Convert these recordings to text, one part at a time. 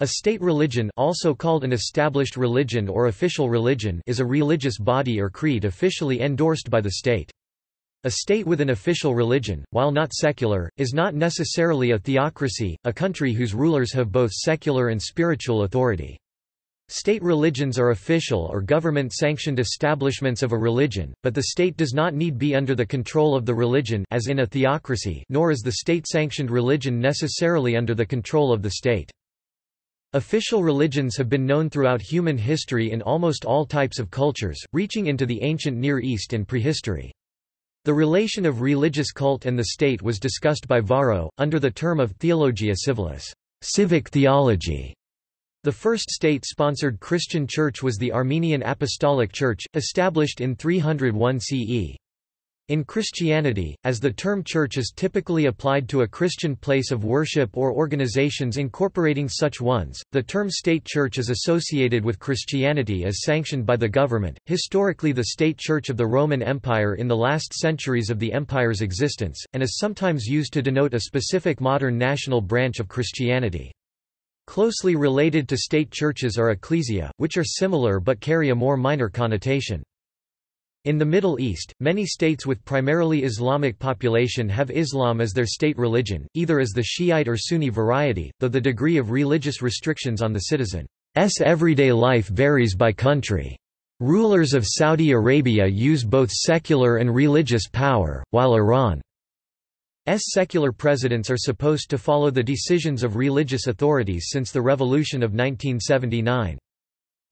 A state religion also called an established religion or official religion is a religious body or creed officially endorsed by the state. A state with an official religion, while not secular, is not necessarily a theocracy, a country whose rulers have both secular and spiritual authority. State religions are official or government-sanctioned establishments of a religion, but the state does not need be under the control of the religion as in a theocracy nor is the state-sanctioned religion necessarily under the control of the state. Official religions have been known throughout human history in almost all types of cultures, reaching into the ancient Near East and prehistory. The relation of religious cult and the state was discussed by Varro, under the term of theologia civilis civic theology". The first state-sponsored Christian church was the Armenian Apostolic Church, established in 301 CE. In Christianity, as the term church is typically applied to a Christian place of worship or organizations incorporating such ones, the term state church is associated with Christianity as sanctioned by the government. Historically, the state church of the Roman Empire in the last centuries of the empire's existence, and is sometimes used to denote a specific modern national branch of Christianity. Closely related to state churches are ecclesia, which are similar but carry a more minor connotation. In the Middle East, many states with primarily Islamic population have Islam as their state religion, either as the Shiite or Sunni variety, though the degree of religious restrictions on the citizen's everyday life varies by country. Rulers of Saudi Arabia use both secular and religious power, while Iran's secular presidents are supposed to follow the decisions of religious authorities since the revolution of 1979.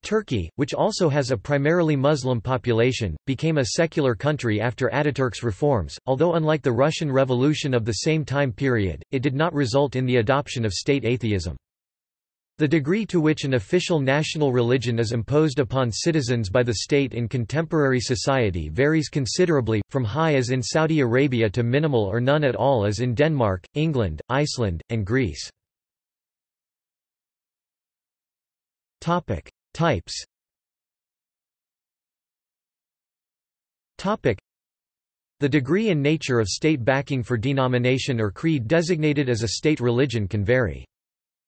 Turkey, which also has a primarily Muslim population, became a secular country after Ataturk's reforms, although unlike the Russian Revolution of the same time period, it did not result in the adoption of state atheism. The degree to which an official national religion is imposed upon citizens by the state in contemporary society varies considerably, from high as in Saudi Arabia to minimal or none at all as in Denmark, England, Iceland, and Greece. Types The degree and nature of state backing for denomination or creed designated as a state religion can vary.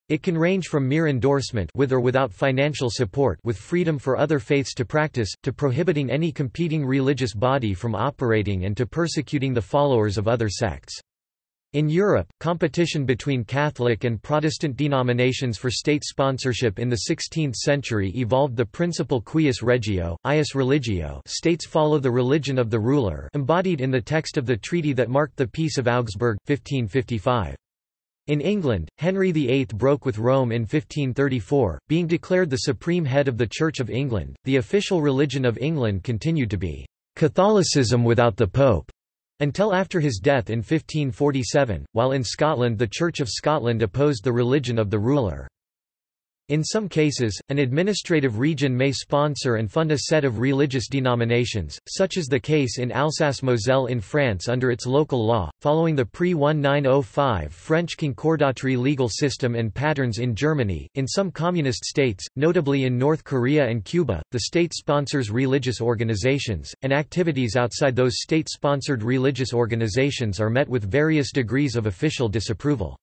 It can range from mere endorsement with or without financial support with freedom for other faiths to practice, to prohibiting any competing religious body from operating and to persecuting the followers of other sects. In Europe, competition between Catholic and Protestant denominations for state sponsorship in the 16th century evolved the principle cuius regio, eius religio states follow the religion of the ruler embodied in the text of the treaty that marked the Peace of Augsburg, 1555. In England, Henry VIII broke with Rome in 1534, being declared the supreme head of the Church of England. The official religion of England continued to be Catholicism without the Pope. Until after his death in 1547, while in Scotland the Church of Scotland opposed the religion of the ruler. In some cases, an administrative region may sponsor and fund a set of religious denominations, such is the case in Alsace-Moselle in France under its local law, following the pre-1905 French concordatory legal system and patterns in Germany. In some communist states, notably in North Korea and Cuba, the state sponsors religious organizations, and activities outside those state-sponsored religious organizations are met with various degrees of official disapproval.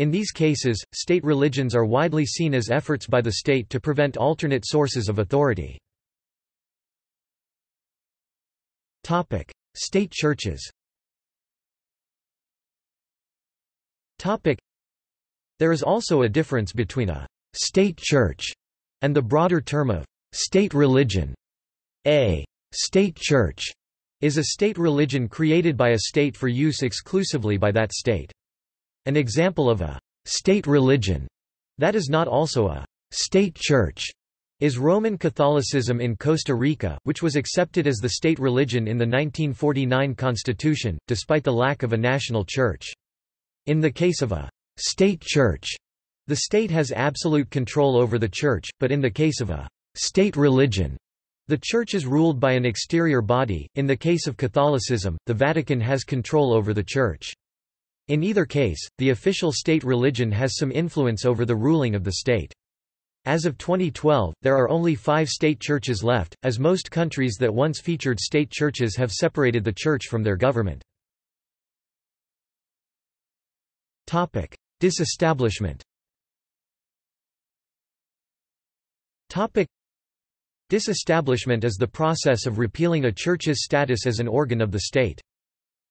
In these cases, state religions are widely seen as efforts by the state to prevent alternate sources of authority. State churches There is also a difference between a «state church» and the broader term of «state religion». A «state church» is a state religion created by a state for use exclusively by that state. An example of a state religion that is not also a state church is Roman Catholicism in Costa Rica, which was accepted as the state religion in the 1949 constitution, despite the lack of a national church. In the case of a state church, the state has absolute control over the church, but in the case of a state religion, the church is ruled by an exterior body. In the case of Catholicism, the Vatican has control over the church. In either case, the official state religion has some influence over the ruling of the state. As of 2012, there are only five state churches left, as most countries that once featured state churches have separated the church from their government. Disestablishment. Disestablishment is the process of repealing a church's status as an organ of the state.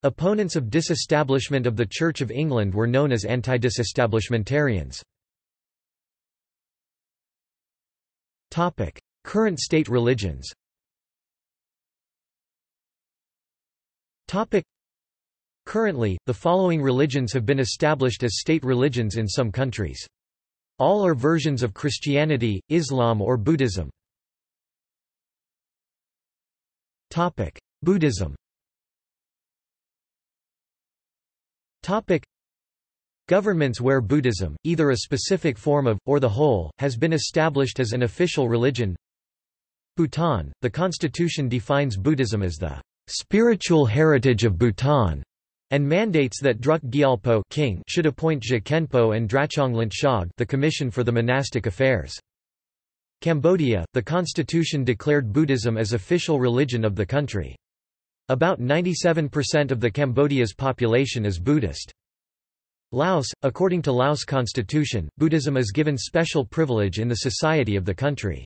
Opponents of disestablishment of the Church of England were known as anti-disestablishmentarians. Topic: Current state religions. Topic: Currently, the following religions have been established as state religions in some countries. All are versions of Christianity, Islam or Buddhism. Topic: Buddhism. Topic: Governments where Buddhism, either a specific form of, or the whole, has been established as an official religion Bhutan, the constitution defines Buddhism as the spiritual heritage of Bhutan, and mandates that Druk Gyalpo king should appoint Je and Drachong Shog the Commission for the Monastic Affairs. Cambodia, the constitution declared Buddhism as official religion of the country. About 97% of the Cambodia's population is Buddhist. Laos, according to Laos constitution, Buddhism is given special privilege in the society of the country.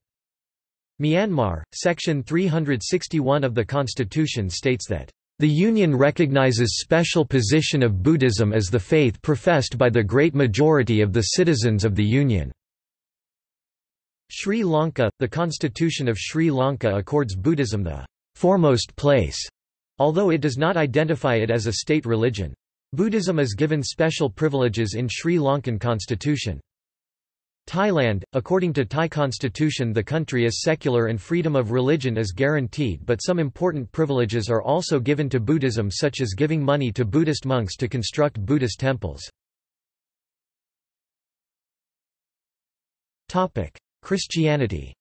Myanmar, section 361 of the constitution states that the Union recognizes special position of Buddhism as the faith professed by the great majority of the citizens of the Union. Sri Lanka, the constitution of Sri Lanka accords Buddhism the foremost place, although it does not identify it as a state religion. Buddhism is given special privileges in Sri Lankan constitution. Thailand, according to Thai constitution the country is secular and freedom of religion is guaranteed but some important privileges are also given to Buddhism such as giving money to Buddhist monks to construct Buddhist temples. Christianity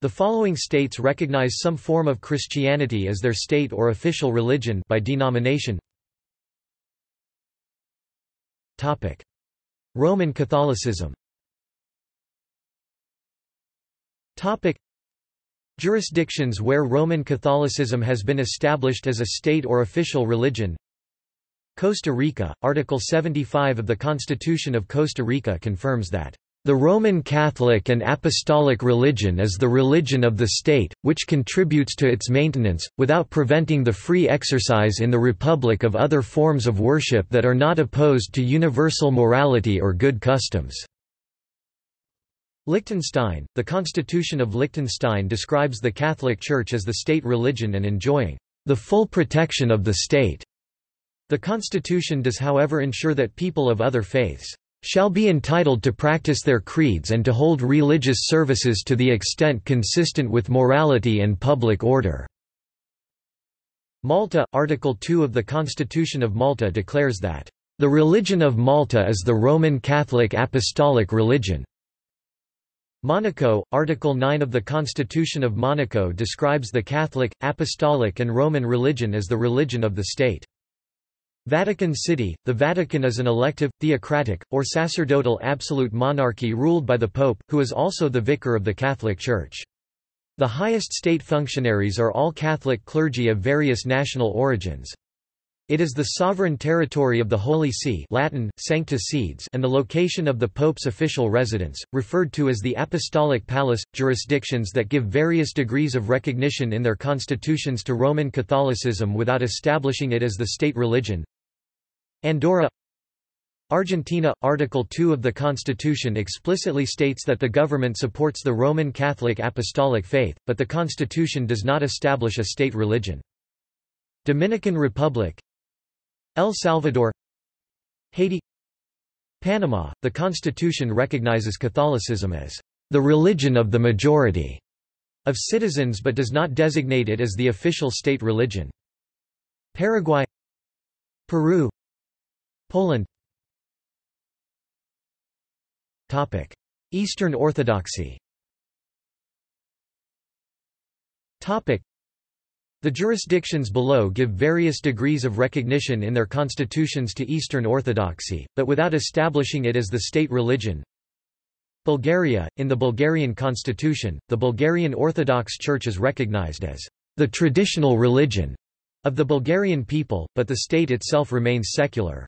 the following states recognize some form of Christianity as their state or official religion by denomination. Topic: Roman Catholicism. Topic: Jurisdictions where Roman Catholicism has been established as a state or official religion. Costa Rica, Article 75 of the Constitution of Costa Rica confirms that the Roman Catholic and Apostolic religion is the religion of the state, which contributes to its maintenance, without preventing the free exercise in the Republic of other forms of worship that are not opposed to universal morality or good customs. Liechtenstein, the Constitution of Liechtenstein describes the Catholic Church as the state religion and enjoying the full protection of the state. The constitution does however ensure that people of other faiths shall be entitled to practice their creeds and to hold religious services to the extent consistent with morality and public order." Malta, Article 2 of the Constitution of Malta declares that, "...the religion of Malta is the Roman Catholic Apostolic religion." Monaco, Article 9 of the Constitution of Monaco describes the Catholic, Apostolic and Roman religion as the religion of the state. Vatican City – The Vatican is an elective, theocratic, or sacerdotal absolute monarchy ruled by the Pope, who is also the vicar of the Catholic Church. The highest state functionaries are all Catholic clergy of various national origins. It is the sovereign territory of the Holy See Latin, Sancta Sedes and the location of the Pope's official residence, referred to as the Apostolic Palace. Jurisdictions that give various degrees of recognition in their constitutions to Roman Catholicism without establishing it as the state religion Andorra Argentina – Article 2 of the Constitution explicitly states that the government supports the Roman Catholic Apostolic faith, but the Constitution does not establish a state religion. Dominican Republic El Salvador Haiti Panama – The Constitution recognizes Catholicism as the religion of the majority of citizens but does not designate it as the official state religion. Paraguay Peru Poland Topic. Eastern Orthodoxy Topic. The jurisdictions below give various degrees of recognition in their constitutions to Eastern Orthodoxy, but without establishing it as the state religion. Bulgaria, in the Bulgarian constitution, the Bulgarian Orthodox Church is recognized as the traditional religion of the Bulgarian people, but the state itself remains secular.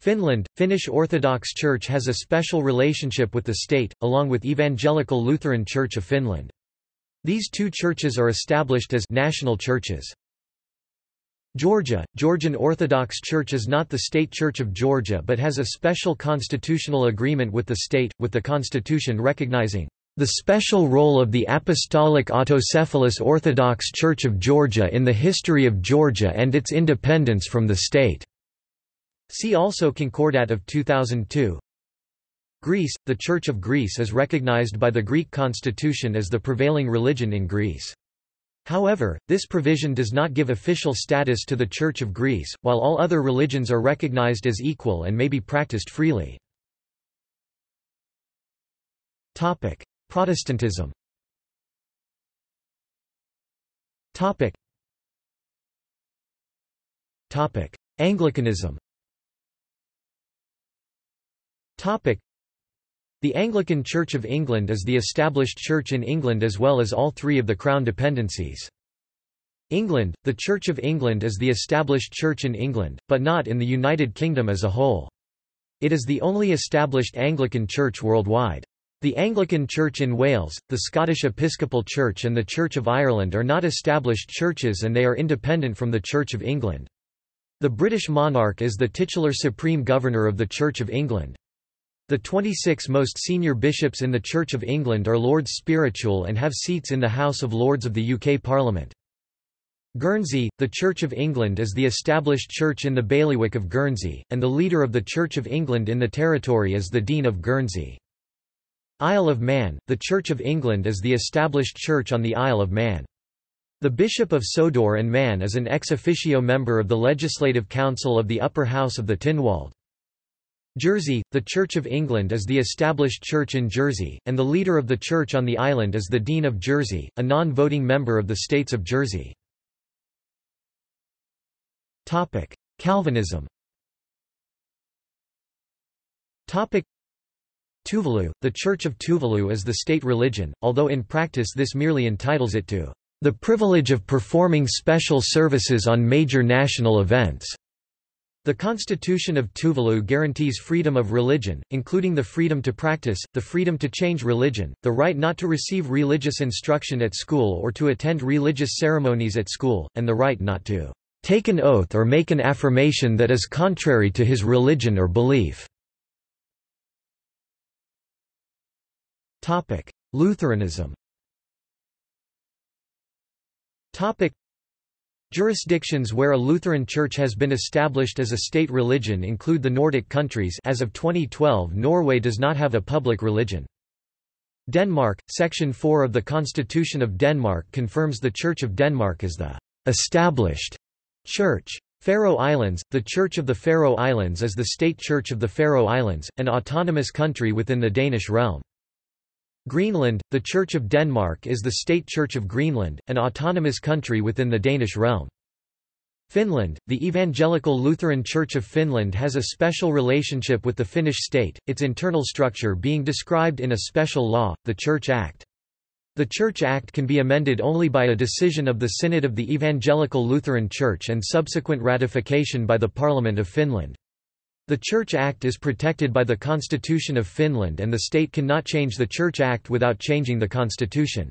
Finland, Finnish Orthodox Church has a special relationship with the state, along with Evangelical Lutheran Church of Finland. These two churches are established as national churches. Georgia, Georgian Orthodox Church is not the state church of Georgia but has a special constitutional agreement with the state, with the constitution recognizing the special role of the Apostolic Autocephalous Orthodox Church of Georgia in the history of Georgia and its independence from the state. See also Concordat of 2002. Greece – The Church of Greece is recognized by the Greek constitution as the prevailing religion in Greece. However, this provision does not give official status to the Church of Greece, while all other religions are recognized as equal and may be practiced freely. Topic: Protestantism Topic. Topic: Anglicanism the Anglican Church of England is the established church in England as well as all three of the Crown dependencies. England, the Church of England is the established church in England, but not in the United Kingdom as a whole. It is the only established Anglican church worldwide. The Anglican Church in Wales, the Scottish Episcopal Church and the Church of Ireland are not established churches and they are independent from the Church of England. The British monarch is the titular supreme governor of the Church of England. The 26 most senior bishops in the Church of England are Lords Spiritual and have seats in the House of Lords of the UK Parliament. Guernsey, the Church of England is the established church in the bailiwick of Guernsey, and the leader of the Church of England in the territory is the Dean of Guernsey. Isle of Man, the Church of England is the established church on the Isle of Man. The Bishop of Sodor and Man is an ex officio member of the Legislative Council of the Upper House of the Tynwald. Jersey, the Church of England is the established church in Jersey, and the leader of the church on the island is the Dean of Jersey, a non-voting member of the States of Jersey. Calvinism Tuvalu, the Church of Tuvalu is the state religion, although in practice this merely entitles it to the privilege of performing special services on major national events. The Constitution of Tuvalu guarantees freedom of religion, including the freedom to practice, the freedom to change religion, the right not to receive religious instruction at school or to attend religious ceremonies at school, and the right not to take an oath or make an affirmation that is contrary to his religion or belief. Lutheranism Jurisdictions where a Lutheran church has been established as a state religion include the Nordic countries as of 2012 Norway does not have a public religion. Denmark, Section 4 of the Constitution of Denmark confirms the Church of Denmark as the established church. Faroe Islands, the Church of the Faroe Islands is the state church of the Faroe Islands, an autonomous country within the Danish realm. Greenland, the Church of Denmark is the state church of Greenland, an autonomous country within the Danish realm. Finland, the Evangelical Lutheran Church of Finland has a special relationship with the Finnish state, its internal structure being described in a special law, the Church Act. The Church Act can be amended only by a decision of the Synod of the Evangelical Lutheran Church and subsequent ratification by the Parliament of Finland. The Church Act is protected by the Constitution of Finland and the state cannot change the Church Act without changing the constitution.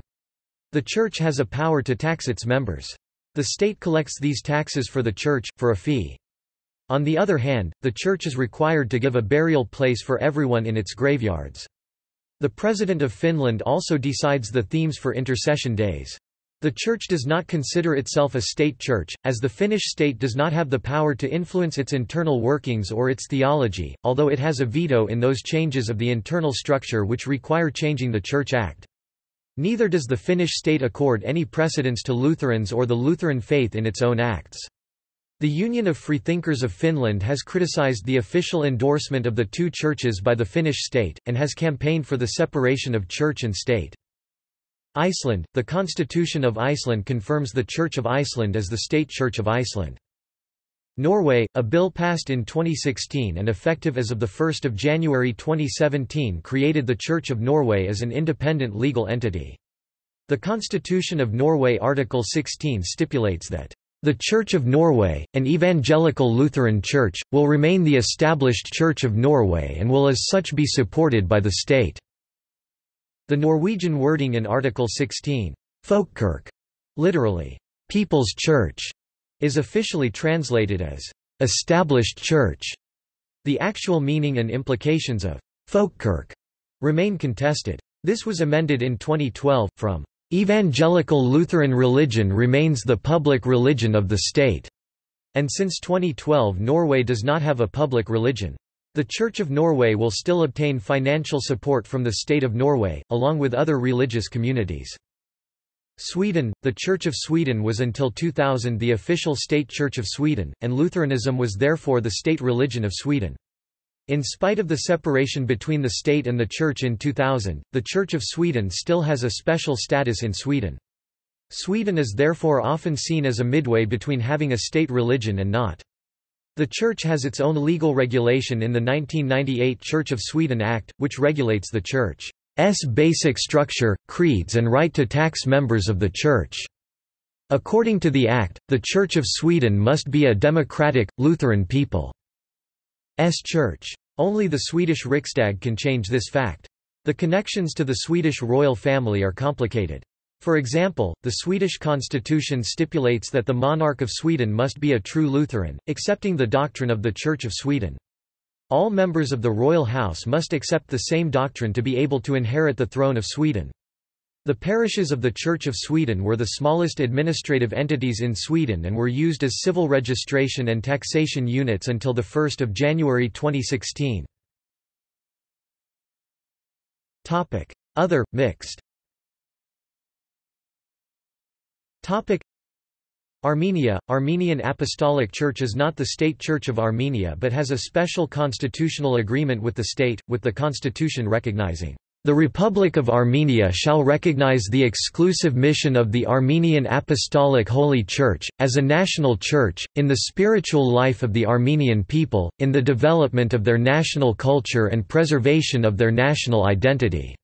The Church has a power to tax its members. The state collects these taxes for the Church, for a fee. On the other hand, the Church is required to give a burial place for everyone in its graveyards. The President of Finland also decides the themes for intercession days. The Church does not consider itself a state church, as the Finnish state does not have the power to influence its internal workings or its theology, although it has a veto in those changes of the internal structure which require changing the Church Act. Neither does the Finnish state accord any precedence to Lutherans or the Lutheran faith in its own acts. The Union of Freethinkers of Finland has criticized the official endorsement of the two churches by the Finnish state, and has campaigned for the separation of church and state. Iceland, the Constitution of Iceland confirms the Church of Iceland as the State Church of Iceland. Norway, a bill passed in 2016 and effective as of 1 January 2017 created the Church of Norway as an independent legal entity. The Constitution of Norway Article 16 stipulates that The Church of Norway, an evangelical Lutheran church, will remain the established Church of Norway and will as such be supported by the state." The Norwegian wording in Article 16, Folkekirke, literally, People's Church, is officially translated as established church. The actual meaning and implications of Folkekirke remain contested. This was amended in 2012, from Evangelical Lutheran religion remains the public religion of the state, and since 2012 Norway does not have a public religion. The Church of Norway will still obtain financial support from the State of Norway, along with other religious communities. Sweden The Church of Sweden was until 2000 the official state church of Sweden, and Lutheranism was therefore the state religion of Sweden. In spite of the separation between the state and the Church in 2000, the Church of Sweden still has a special status in Sweden. Sweden is therefore often seen as a midway between having a state religion and not. The Church has its own legal regulation in the 1998 Church of Sweden Act, which regulates the Church's basic structure, creeds and right to tax members of the Church. According to the Act, the Church of Sweden must be a democratic, Lutheran people. S church. Only the Swedish Riksdag can change this fact. The connections to the Swedish royal family are complicated. For example, the Swedish constitution stipulates that the monarch of Sweden must be a true Lutheran, accepting the doctrine of the Church of Sweden. All members of the royal house must accept the same doctrine to be able to inherit the throne of Sweden. The parishes of the Church of Sweden were the smallest administrative entities in Sweden and were used as civil registration and taxation units until 1 January 2016. Other, mixed Armenia – Armenian Apostolic Church is not the state church of Armenia but has a special constitutional agreement with the state, with the constitution recognizing the Republic of Armenia shall recognize the exclusive mission of the Armenian Apostolic Holy Church, as a national church, in the spiritual life of the Armenian people, in the development of their national culture and preservation of their national identity.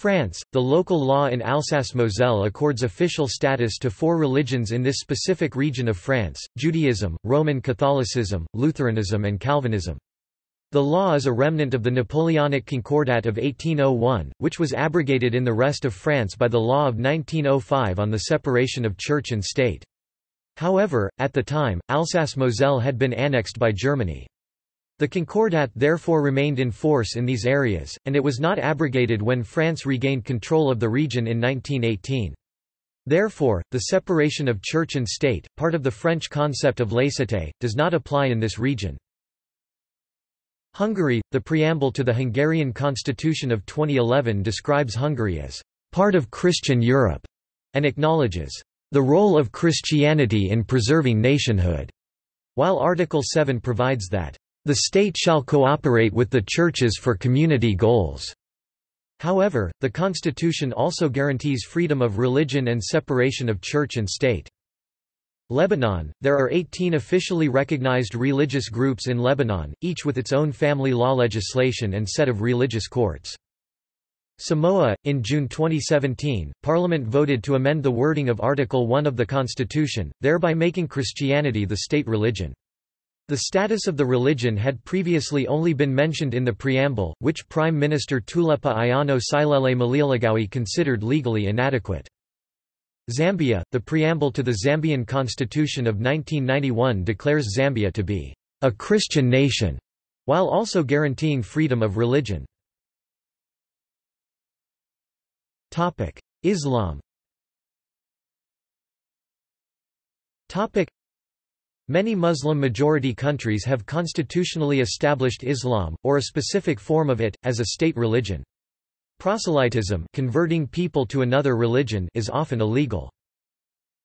France, the local law in Alsace-Moselle accords official status to four religions in this specific region of France, Judaism, Roman Catholicism, Lutheranism and Calvinism. The law is a remnant of the Napoleonic Concordat of 1801, which was abrogated in the rest of France by the law of 1905 on the separation of church and state. However, at the time, Alsace-Moselle had been annexed by Germany. The Concordat therefore remained in force in these areas, and it was not abrogated when France regained control of the region in 1918. Therefore, the separation of church and state, part of the French concept of laïcité, does not apply in this region. Hungary, the preamble to the Hungarian constitution of 2011 describes Hungary as part of Christian Europe and acknowledges the role of Christianity in preserving nationhood, while Article 7 provides that the state shall cooperate with the churches for community goals. However, the constitution also guarantees freedom of religion and separation of church and state. Lebanon, there are 18 officially recognized religious groups in Lebanon, each with its own family law legislation and set of religious courts. Samoa, in June 2017, Parliament voted to amend the wording of Article 1 of the Constitution, thereby making Christianity the state religion. The status of the religion had previously only been mentioned in the preamble, which Prime Minister Tuilaepa Aiono Sailele Malielegaoi considered legally inadequate. Zambia, the preamble to the Zambian constitution of 1991 declares Zambia to be a Christian nation, while also guaranteeing freedom of religion. Islam Many Muslim-majority countries have constitutionally established Islam, or a specific form of it, as a state religion. Proselytism converting people to another religion is often illegal.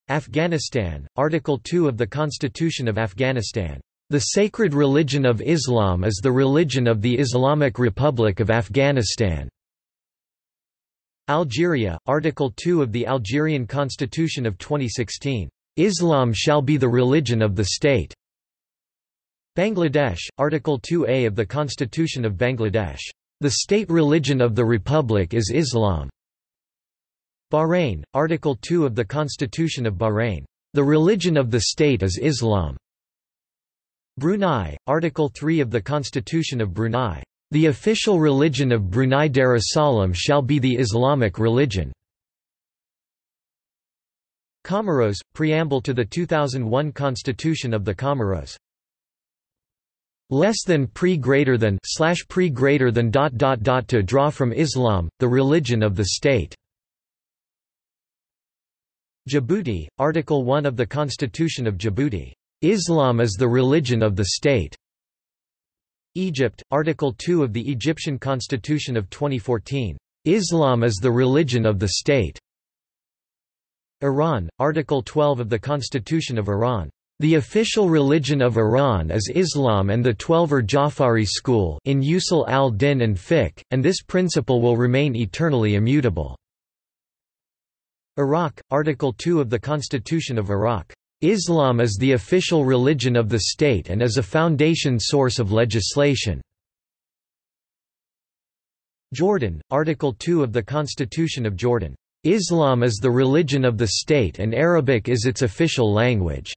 Afghanistan, Article 2 of the Constitution of Afghanistan. The sacred religion of Islam is the religion of the Islamic Republic of Afghanistan. Algeria, Article 2 of the Algerian Constitution of 2016. Islam shall be the religion of the state. Bangladesh, Article 2a of the Constitution of Bangladesh. The state religion of the Republic is Islam. Bahrain, Article 2 of the Constitution of Bahrain. The religion of the state is Islam. Brunei, Article 3 of the Constitution of Brunei. The official religion of Brunei Darussalam shall be the Islamic religion. Comoros, Preamble to the 2001 Constitution of the Comoros. Less than pre greater than slash pre greater than dot dot dot to draw from Islam, the religion of the state. Djibouti, Article 1 of the Constitution of Djibouti. Islam is the religion of the state. Egypt, Article 2 of the Egyptian Constitution of 2014. Islam is the religion of the state. Iran, Article 12 of the Constitution of Iran. The official religion of Iran is Islam and the Twelver Jafari school in Usul al-Din and fiqh, and this principle will remain eternally immutable. Iraq, Article 2 of the Constitution of Iraq. Islam is the official religion of the state and is a foundation source of legislation. Jordan, Article 2 of the Constitution of Jordan. Islam is the religion of the state and Arabic is its official language.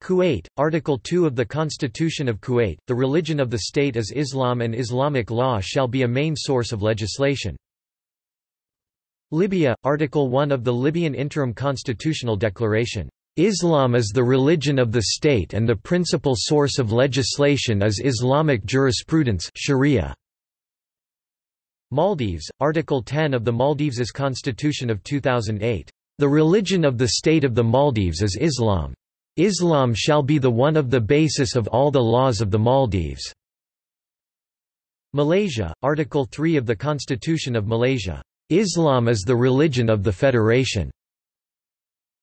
Kuwait, Article 2 of the Constitution of Kuwait, the religion of the state is Islam and Islamic law shall be a main source of legislation. Libya, Article 1 of the Libyan Interim Constitutional Declaration. Islam is the religion of the state and the principal source of legislation is Islamic jurisprudence Sharia. Maldives, Article 10 of the Maldives' Constitution of 2008. The religion of the state of the Maldives is Islam. Islam shall be the one of the basis of all the laws of the Maldives. Malaysia, Article 3 of the Constitution of Malaysia. Islam is the religion of the Federation.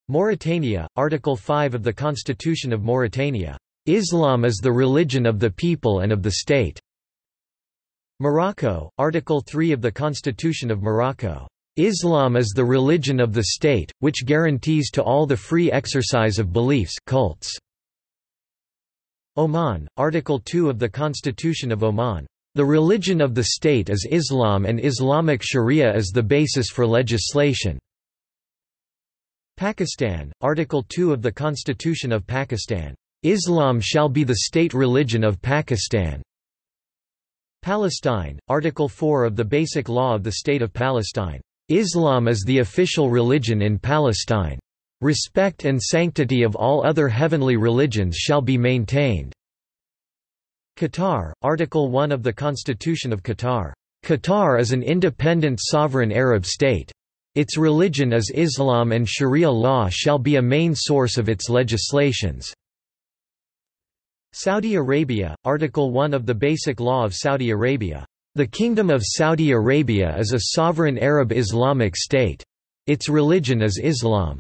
Mauritania, Article 5 of the Constitution of Mauritania. Islam is the religion of the people and of the state. Morocco, Article 3 of the Constitution of Morocco. Islam is the religion of the state, which guarantees to all the free exercise of beliefs cults. Oman, Article 2 of the Constitution of Oman. The religion of the state is Islam and Islamic Sharia is the basis for legislation. Pakistan, Article 2 of the Constitution of Pakistan. Islam shall be the state religion of Pakistan. Palestine, Article 4 of the Basic Law of the State of Palestine. Islam is the official religion in Palestine. Respect and sanctity of all other heavenly religions shall be maintained. Qatar, Article 1 of the Constitution of Qatar. Qatar is an independent sovereign Arab state. Its religion is Islam and Sharia law shall be a main source of its legislations. Saudi Arabia, Article 1 of the Basic Law of Saudi Arabia. The Kingdom of Saudi Arabia is a sovereign Arab Islamic state. Its religion is Islam.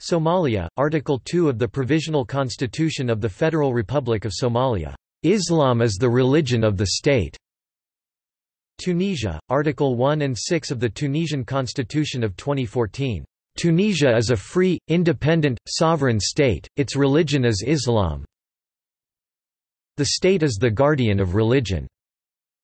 Somalia, Article 2 of the Provisional Constitution of the Federal Republic of Somalia. Islam is the religion of the state. Tunisia, Article 1 and 6 of the Tunisian Constitution of 2014. Tunisia is a free, independent, sovereign state, its religion is Islam. The state is the guardian of religion.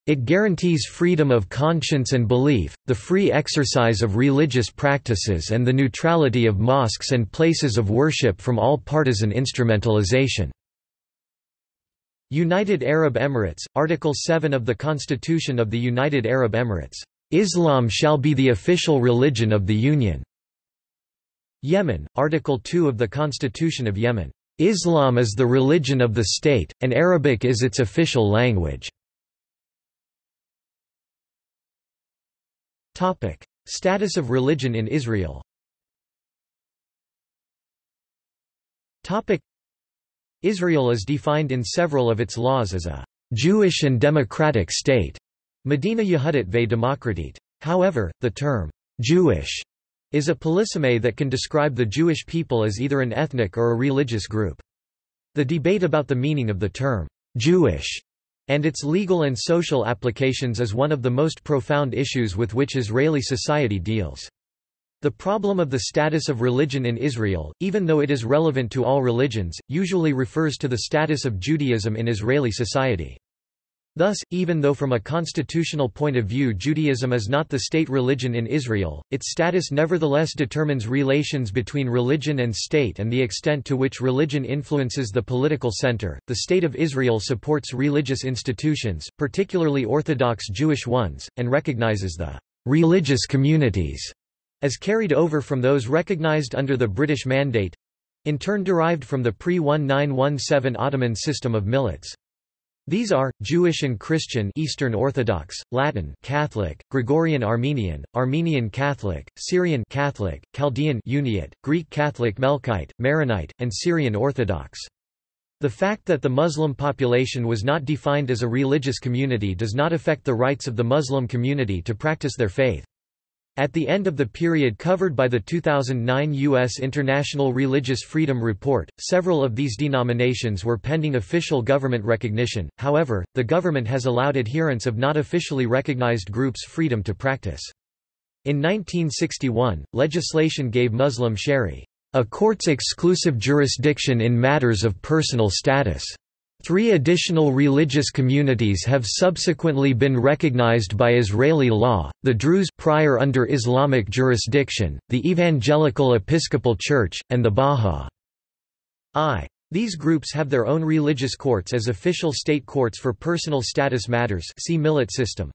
It guarantees freedom of conscience and belief, the free exercise of religious practices and the neutrality of mosques and places of worship from all partisan instrumentalization. United Arab Emirates, Article 7 of the Constitution of the United Arab Emirates. Islam shall be the official religion of the Union. Yemen, Article 2 of the Constitution of Yemen. Islam is the religion of the state, and Arabic is its official language. Status of religion in Israel. Israel is defined in several of its laws as a Jewish and democratic state. Medina Yehudit ve Demokratit. However, the term Jewish is a polysemy that can describe the Jewish people as either an ethnic or a religious group. The debate about the meaning of the term Jewish and its legal and social applications is one of the most profound issues with which Israeli society deals. The problem of the status of religion in Israel, even though it is relevant to all religions, usually refers to the status of Judaism in Israeli society. Thus, even though from a constitutional point of view Judaism is not the state religion in Israel, its status nevertheless determines relations between religion and state and the extent to which religion influences the political center. The State of Israel supports religious institutions, particularly Orthodox Jewish ones, and recognizes the religious communities as carried over from those recognized under the British Mandate in turn derived from the pre-1917 Ottoman system of millets. These are, Jewish and Christian Eastern Orthodox, Latin Catholic, Gregorian Armenian, Armenian Catholic, Syrian Catholic, Chaldean Uniate, Greek Catholic Melkite, Maronite, and Syrian Orthodox. The fact that the Muslim population was not defined as a religious community does not affect the rights of the Muslim community to practice their faith. At the end of the period covered by the 2009 U.S. International Religious Freedom Report, several of these denominations were pending official government recognition, however, the government has allowed adherents of not officially recognized groups freedom to practice. In 1961, legislation gave Muslim Shari a court's exclusive jurisdiction in matters of personal status. Three additional religious communities have subsequently been recognized by Israeli law, the Druze prior under Islamic jurisdiction, the Evangelical Episcopal Church, and the Bahá'í. These groups have their own religious courts as official state courts for personal status matters see millet system.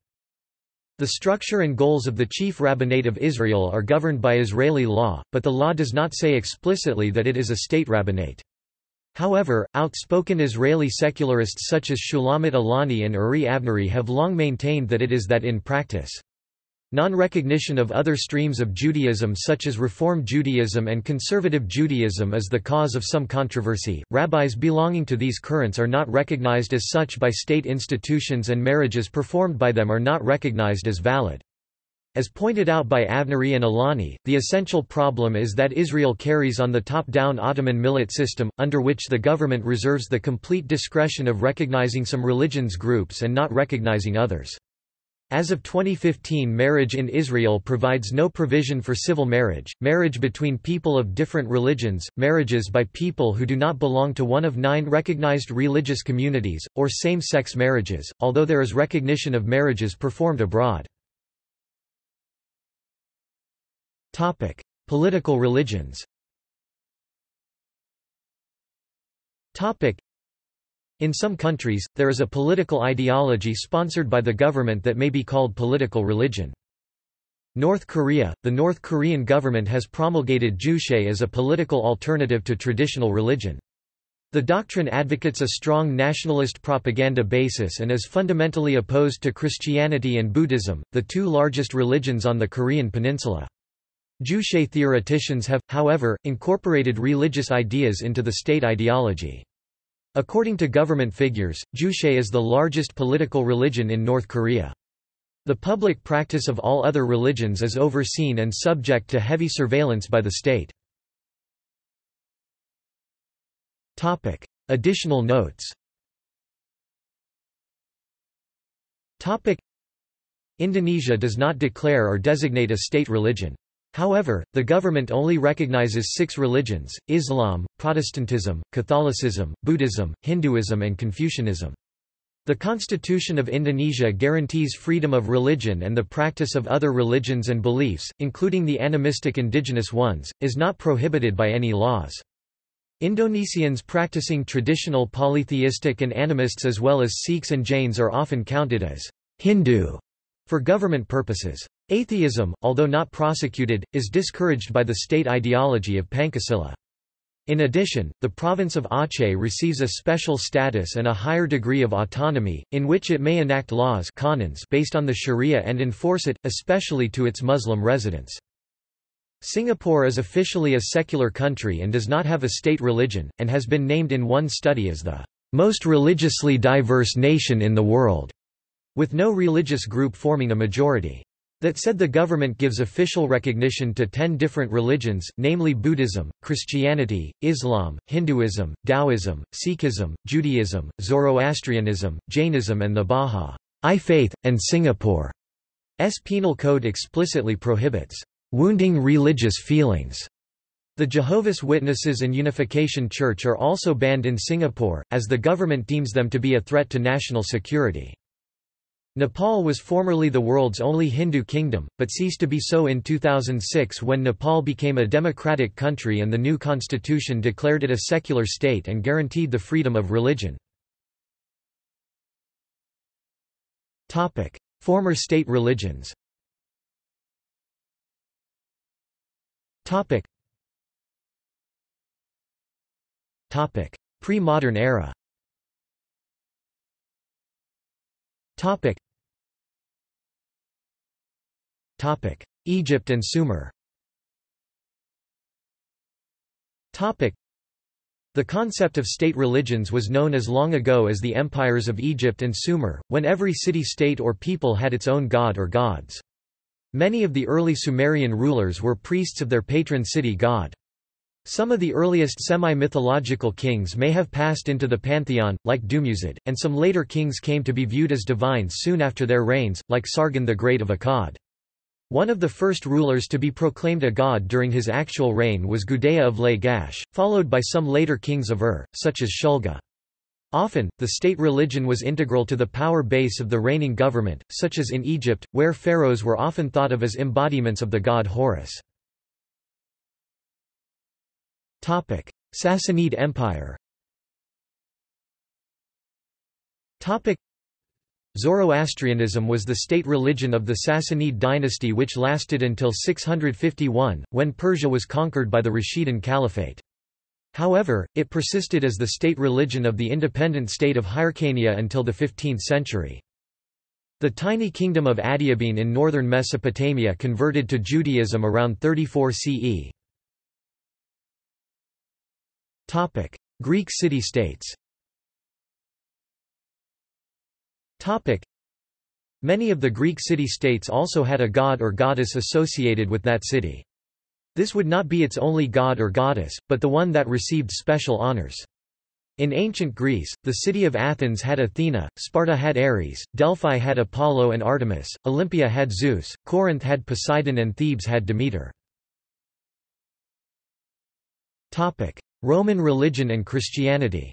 The structure and goals of the Chief Rabbinate of Israel are governed by Israeli law, but the law does not say explicitly that it is a state rabbinate. However, outspoken Israeli secularists such as Shulamit Aloni and Uri Avnery have long maintained that it is that in practice. Non-recognition of other streams of Judaism such as Reform Judaism and Conservative Judaism is the cause of some controversy. Rabbis belonging to these currents are not recognized as such by state institutions and marriages performed by them are not recognized as valid. As pointed out by Avnery and Aloni, the essential problem is that Israel carries on the top-down Ottoman millet system, under which the government reserves the complete discretion of recognizing some religions groups and not recognizing others. As of 2015 marriage in Israel provides no provision for civil marriage, marriage between people of different religions, marriages by people who do not belong to one of nine recognized religious communities, or same-sex marriages, although there is recognition of marriages performed abroad. Topic: Political religions. Topic: In some countries, there is a political ideology sponsored by the government that may be called political religion. North Korea – The North Korean government has promulgated Juche as a political alternative to traditional religion. The doctrine advocates a strong nationalist propaganda basis and is fundamentally opposed to Christianity and Buddhism, the two largest religions on the Korean peninsula. Juche theoreticians have, however, incorporated religious ideas into the state ideology. According to government figures, Juche is the largest political religion in North Korea. The public practice of all other religions is overseen and subject to heavy surveillance by the state. Topic. Additional notes Topic. Indonesia does not declare or designate a state religion. However, the government only recognizes six religions, Islam, Protestantism, Catholicism, Buddhism, Hinduism and Confucianism. The Constitution of Indonesia guarantees freedom of religion and the practice of other religions and beliefs, including the animistic indigenous ones, is not prohibited by any laws. Indonesians practicing traditional polytheistic and animists as well as Sikhs and Jains are often counted as Hindu for government purposes. Atheism, although not prosecuted, is discouraged by the state ideology of Pancasila. In addition, the province of Aceh receives a special status and a higher degree of autonomy, in which it may enact laws based on the sharia and enforce it, especially to its Muslim residents. Singapore is officially a secular country and does not have a state religion, and has been named in one study as the most religiously diverse nation in the world, with no religious group forming a majority. That said the government gives official recognition to ten different religions, namely Buddhism, Christianity, Islam, Hinduism, Taoism, Sikhism, Judaism, Zoroastrianism, Jainism and the Bahá'í Faith, and Singapore's penal code explicitly prohibits wounding religious feelings. The Jehovah's Witnesses and Unification Church are also banned in Singapore, as the government deems them to be a threat to national security. Nepal was formerly the world's only Hindu kingdom, but ceased to be so in 2006 when Nepal became a democratic country and the new constitution declared it a secular state and guaranteed the freedom of religion. Former state religions Pre-modern era Egypt and Sumer Topic: the concept of state religions was known as long ago as the empires of Egypt and Sumer, when every city-state or people had its own god or gods. Many of the early Sumerian rulers were priests of their patron city god. Some of the earliest semi-mythological kings may have passed into the pantheon, like Dumuzid, and some later kings came to be viewed as divines soon after their reigns, like Sargon the Great of Akkad. One of the first rulers to be proclaimed a god during his actual reign was Gudea of Lagash, followed by some later kings of Ur, such as Shulgi. Often, the state religion was integral to the power base of the reigning government, such as in Egypt, where pharaohs were often thought of as embodiments of the god Horus. Sassanid Empire Zoroastrianism was the state religion of the Sassanid dynasty which lasted until 651, when Persia was conquered by the Rashidun Caliphate. However, it persisted as the state religion of the independent state of Hyrcania until the 15th century. The tiny kingdom of Adiabene in northern Mesopotamia converted to Judaism around 34 CE. Greek city-states Many of the Greek city-states also had a god or goddess associated with that city. This would not be its only god or goddess, but the one that received special honors. In ancient Greece, the city of Athens had Athena, Sparta had Ares, Delphi had Apollo and Artemis, Olympia had Zeus, Corinth had Poseidon and Thebes had Demeter. Roman religion and Christianity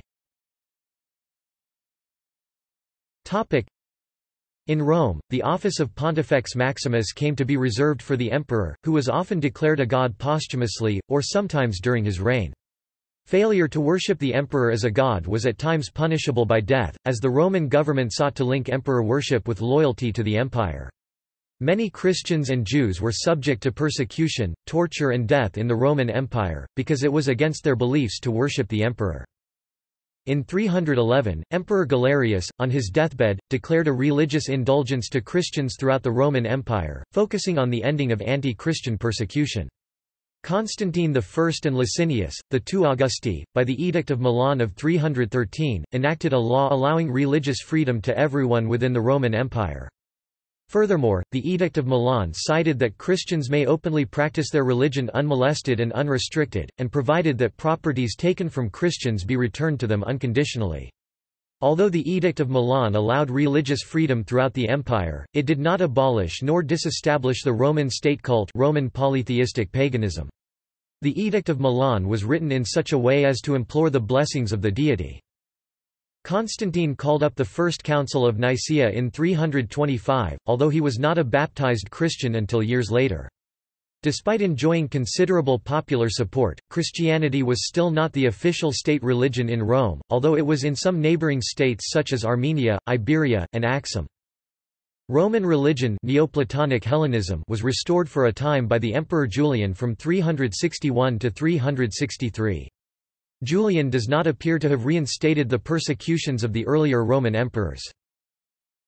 in Rome, the office of Pontifex Maximus came to be reserved for the emperor, who was often declared a god posthumously, or sometimes during his reign. Failure to worship the emperor as a god was at times punishable by death, as the Roman government sought to link emperor worship with loyalty to the empire. Many Christians and Jews were subject to persecution, torture and death in the Roman Empire, because it was against their beliefs to worship the emperor. In 311, Emperor Galerius, on his deathbed, declared a religious indulgence to Christians throughout the Roman Empire, focusing on the ending of anti-Christian persecution. Constantine I and Licinius, the two Augusti, by the Edict of Milan of 313, enacted a law allowing religious freedom to everyone within the Roman Empire. Furthermore, the Edict of Milan cited that Christians may openly practice their religion unmolested and unrestricted, and provided that properties taken from Christians be returned to them unconditionally. Although the Edict of Milan allowed religious freedom throughout the empire, it did not abolish nor disestablish the Roman state cult Roman polytheistic paganism. The Edict of Milan was written in such a way as to implore the blessings of the deity. Constantine called up the First Council of Nicaea in 325, although he was not a baptized Christian until years later. Despite enjoying considerable popular support, Christianity was still not the official state religion in Rome, although it was in some neighboring states such as Armenia, Iberia, and Axum. Roman religion Neoplatonic Hellenism was restored for a time by the Emperor Julian from 361 to 363. Julian does not appear to have reinstated the persecutions of the earlier Roman emperors.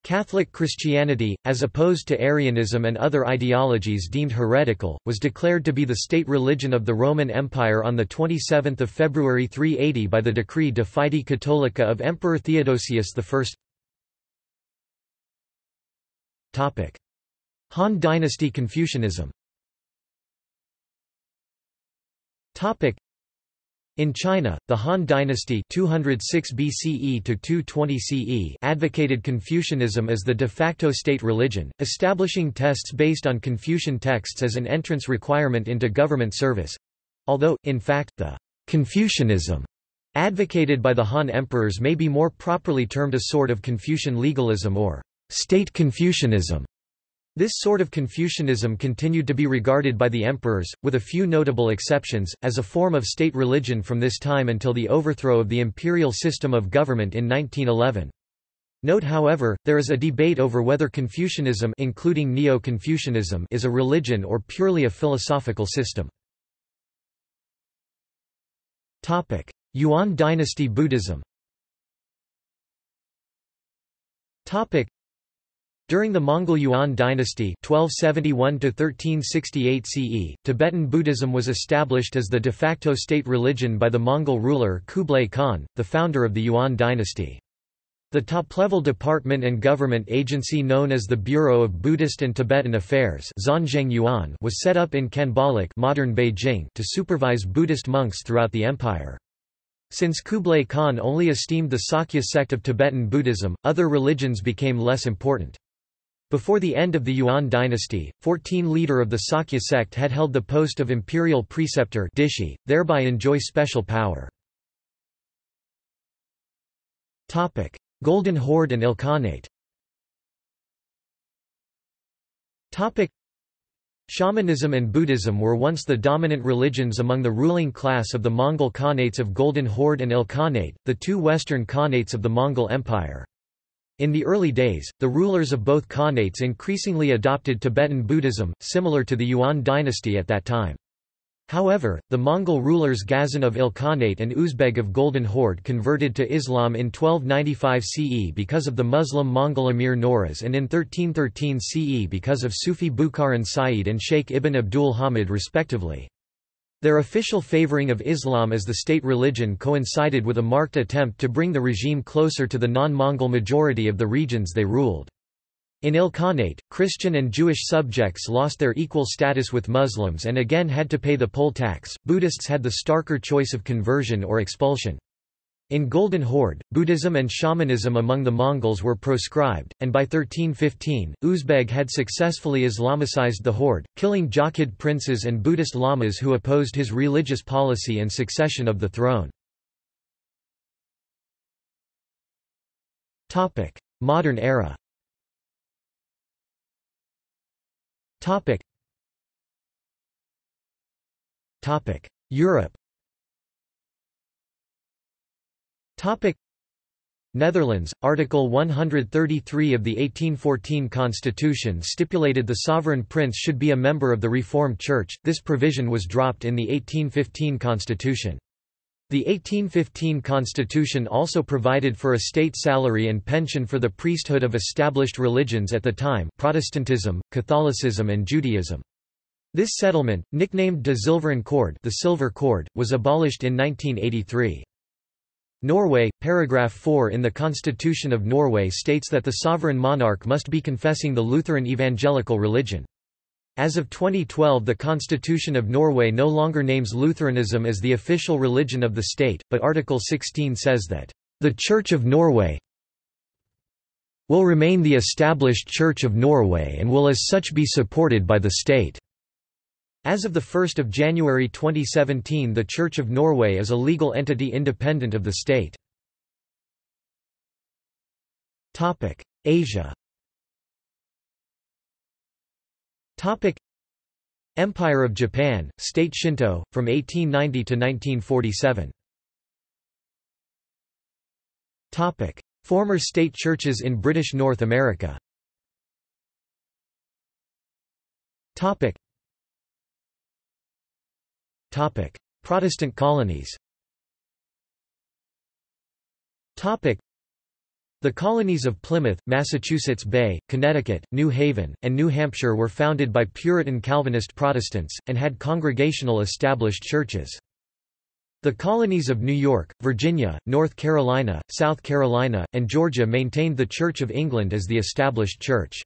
Catholic Christianity, as opposed to Arianism and other ideologies deemed heretical, was declared to be the state religion of the Roman Empire on 27 February 380 by the decree De Fide Catholica of Emperor Theodosius I. Han Dynasty Confucianism in China, the Han dynasty 206 BCE to 220 CE advocated Confucianism as the de facto state religion, establishing tests based on Confucian texts as an entrance requirement into government service. Although, in fact, the Confucianism advocated by the Han emperors may be more properly termed a sort of Confucian legalism or state Confucianism. This sort of Confucianism continued to be regarded by the emperors, with a few notable exceptions, as a form of state religion from this time until the overthrow of the imperial system of government in 1911. Note however, there is a debate over whether Confucianism including Neo-Confucianism is a religion or purely a philosophical system. Yuan dynasty Buddhism during the Mongol Yuan dynasty 1271 CE, Tibetan Buddhism was established as the de facto state religion by the Mongol ruler Kublai Khan, the founder of the Yuan dynasty. The top-level department and government agency known as the Bureau of Buddhist and Tibetan Affairs was set up in Khanbaliq modern Beijing to supervise Buddhist monks throughout the empire. Since Kublai Khan only esteemed the Sakya sect of Tibetan Buddhism, other religions became less important. Before the end of the Yuan dynasty, 14 leader of the Sakya sect had held the post of imperial preceptor Dishi, thereby enjoy special power. Golden Horde and Ilkhanate Shamanism and Buddhism were once the dominant religions among the ruling class of the Mongol Khanates of Golden Horde and Ilkhanate, the two western Khanates of the Mongol Empire. In the early days, the rulers of both Khanates increasingly adopted Tibetan Buddhism, similar to the Yuan dynasty at that time. However, the Mongol rulers Ghazan of Ilkhanate and Uzbeg of Golden Horde converted to Islam in 1295 CE because of the Muslim Mongol emir Nawruz and in 1313 CE because of Sufi Bukharan Said and Sheikh Ibn Abdul Hamid respectively. Their official favoring of Islam as the state religion coincided with a marked attempt to bring the regime closer to the non-Mongol majority of the regions they ruled. In Ilkhanate, Christian and Jewish subjects lost their equal status with Muslims and again had to pay the poll tax. Buddhists had the starker choice of conversion or expulsion. In Golden Horde, Buddhism and shamanism among the Mongols were proscribed, and by 1315, Uzbeg had successfully Islamicized the horde, killing Jochid princes and Buddhist lamas who opposed his religious policy and succession of the throne. Modern era. Europe Topic Netherlands, Article 133 of the 1814 Constitution stipulated the sovereign prince should be a member of the Reformed Church, this provision was dropped in the 1815 Constitution. The 1815 Constitution also provided for a state salary and pension for the priesthood of established religions at the time Protestantism, Catholicism and Judaism. This settlement, nicknamed de Zilveren Cord the Silver Cord, was abolished in 1983. Norway, paragraph 4 in the Constitution of Norway states that the sovereign monarch must be confessing the Lutheran evangelical religion. As of 2012 the Constitution of Norway no longer names Lutheranism as the official religion of the state, but Article 16 says that, "...the Church of Norway will remain the established Church of Norway and will as such be supported by the state." As of 1 January 2017 the Church of Norway is a legal entity independent of the state. Asia. Empire of Japan, State Shinto, from 1890 to 1947 Former state churches in British North America Protestant colonies Topic: the colonies of Plymouth, Massachusetts Bay, Connecticut, New Haven, and New Hampshire were founded by Puritan Calvinist Protestants, and had congregational established churches. The colonies of New York, Virginia, North Carolina, South Carolina, and Georgia maintained the Church of England as the established church.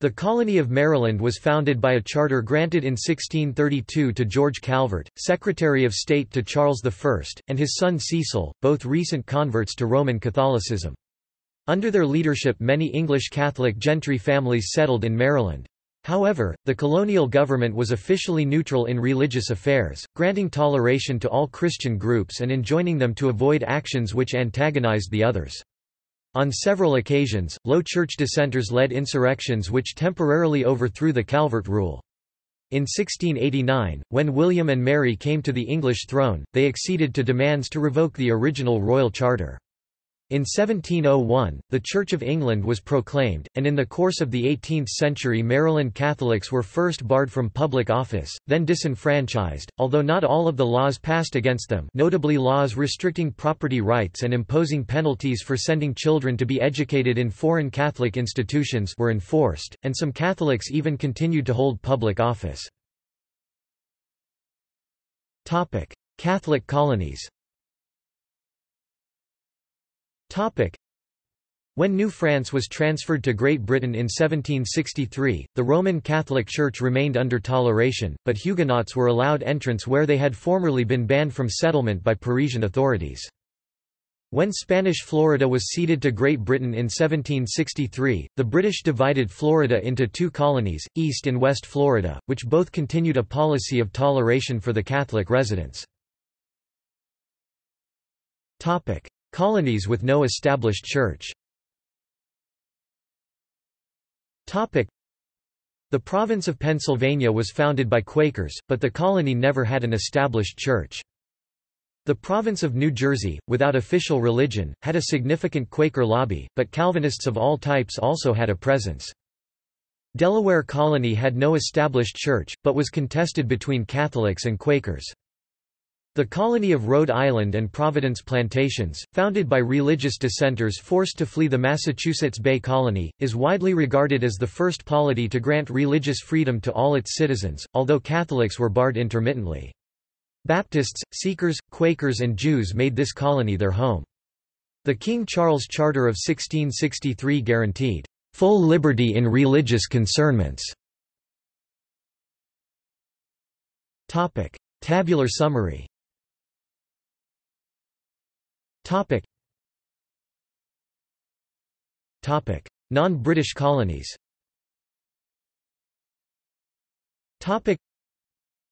The colony of Maryland was founded by a charter granted in 1632 to George Calvert, Secretary of State to Charles I, and his son Cecil, both recent converts to Roman Catholicism. Under their leadership many English Catholic gentry families settled in Maryland. However, the colonial government was officially neutral in religious affairs, granting toleration to all Christian groups and enjoining them to avoid actions which antagonized the others. On several occasions, Low Church dissenters led insurrections which temporarily overthrew the Calvert rule. In 1689, when William and Mary came to the English throne, they acceded to demands to revoke the original royal charter. In 1701, the Church of England was proclaimed, and in the course of the 18th century Maryland Catholics were first barred from public office, then disenfranchised, although not all of the laws passed against them notably laws restricting property rights and imposing penalties for sending children to be educated in foreign Catholic institutions were enforced, and some Catholics even continued to hold public office. Catholic colonies When New France was transferred to Great Britain in 1763, the Roman Catholic Church remained under toleration, but Huguenots were allowed entrance where they had formerly been banned from settlement by Parisian authorities. When Spanish Florida was ceded to Great Britain in 1763, the British divided Florida into two colonies, East and West Florida, which both continued a policy of toleration for the Catholic residents. Colonies with no established church The province of Pennsylvania was founded by Quakers, but the colony never had an established church. The province of New Jersey, without official religion, had a significant Quaker lobby, but Calvinists of all types also had a presence. Delaware Colony had no established church, but was contested between Catholics and Quakers. The colony of Rhode Island and Providence Plantations, founded by religious dissenters forced to flee the Massachusetts Bay Colony, is widely regarded as the first polity to grant religious freedom to all its citizens, although Catholics were barred intermittently. Baptists, Seekers, Quakers and Jews made this colony their home. The King Charles Charter of 1663 guaranteed, "...full liberty in religious concernments." Tabular summary Topic. Topic. Non-British colonies Topic.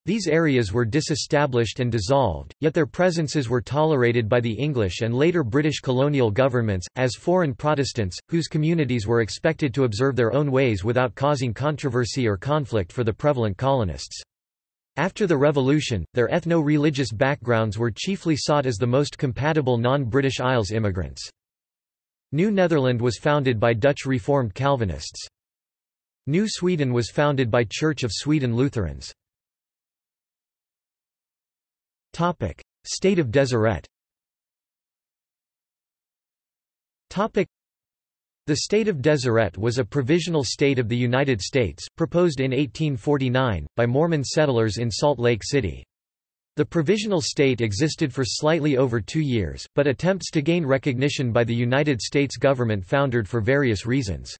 These areas were disestablished and dissolved, yet their presences were tolerated by the English and later British colonial governments, as foreign Protestants, whose communities were expected to observe their own ways without causing controversy or conflict for the prevalent colonists. After the Revolution, their ethno-religious backgrounds were chiefly sought as the most compatible non-British Isles immigrants. New Netherland was founded by Dutch Reformed Calvinists. New Sweden was founded by Church of Sweden Lutherans. State of Deseret the state of Deseret was a provisional state of the United States, proposed in 1849, by Mormon settlers in Salt Lake City. The provisional state existed for slightly over two years, but attempts to gain recognition by the United States government foundered for various reasons.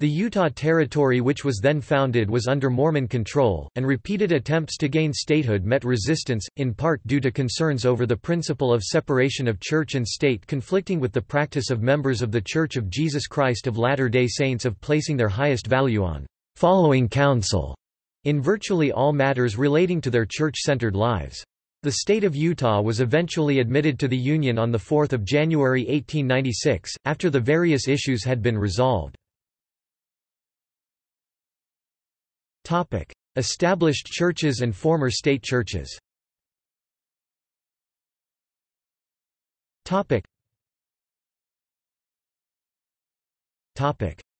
The Utah Territory which was then founded was under Mormon control, and repeated attempts to gain statehood met resistance, in part due to concerns over the principle of separation of church and state conflicting with the practice of members of The Church of Jesus Christ of Latter-day Saints of placing their highest value on «following counsel» in virtually all matters relating to their church-centered lives. The state of Utah was eventually admitted to the Union on 4 January 1896, after the various issues had been resolved. Established churches and former state churches.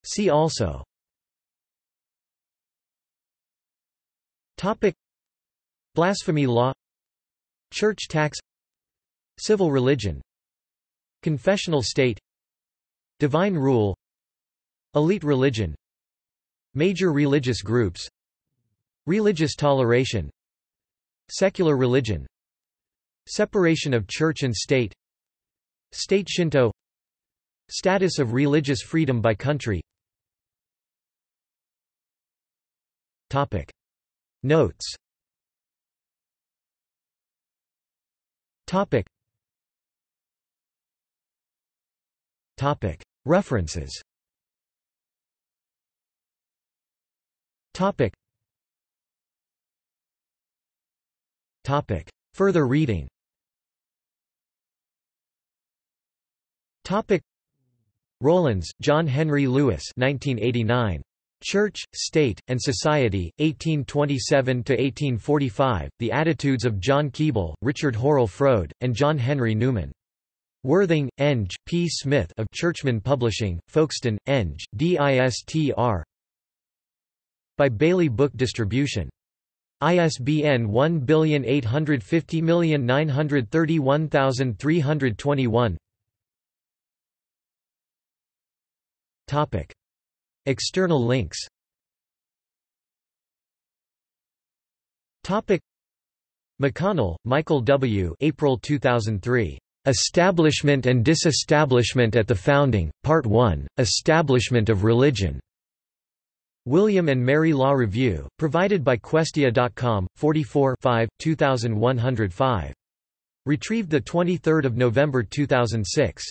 See also. Blasphemy law. Church tax. Civil religion. Confessional state. Divine rule. Elite religion. Major religious groups Religious toleration Secular religion Separation of church and state State Shinto Status of religious freedom by country Topic. Notes Topic. Topic. References Topic. Topic. Further reading Topic. Rowlands, John Henry Lewis 1989. Church, State, and Society, 1827–1845, The Attitudes of John Keble, Richard Hurrell Froude, and John Henry Newman. Worthing, Eng, P. Smith of Churchman Publishing, Folkestone, Eng, DISTR By Bailey Book Distribution. ISBN 1850931321 Topic. External links Topic. McConnell, Michael W. April 2003. Establishment and Disestablishment at the Founding, Part 1, Establishment of Religion. William and Mary Law Review, provided by Questia.com, 44 5, 2105. Retrieved 23 November 2006.